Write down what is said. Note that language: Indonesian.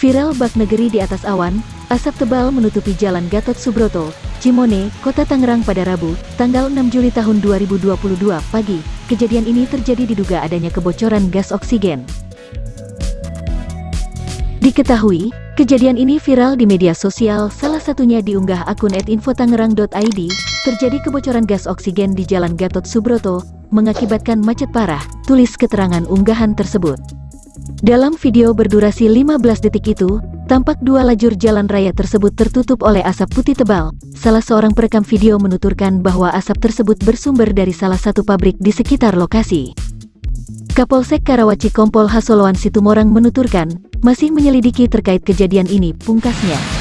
Viral bak negeri di atas awan, asap tebal menutupi jalan Gatot Subroto, Cimone, Kota Tangerang pada Rabu, tanggal 6 Juli tahun 2022 pagi. Kejadian ini terjadi diduga adanya kebocoran gas oksigen. Diketahui, kejadian ini viral di media sosial, salah satunya diunggah akun @infotangerang.id, terjadi kebocoran gas oksigen di Jalan Gatot Subroto, mengakibatkan macet parah, tulis keterangan unggahan tersebut. Dalam video berdurasi 15 detik itu, tampak dua lajur jalan raya tersebut tertutup oleh asap putih tebal. Salah seorang perekam video menuturkan bahwa asap tersebut bersumber dari salah satu pabrik di sekitar lokasi. Kapolsek Karawaci Kompol Hasoloan Situmorang menuturkan, masih menyelidiki terkait kejadian ini, pungkasnya.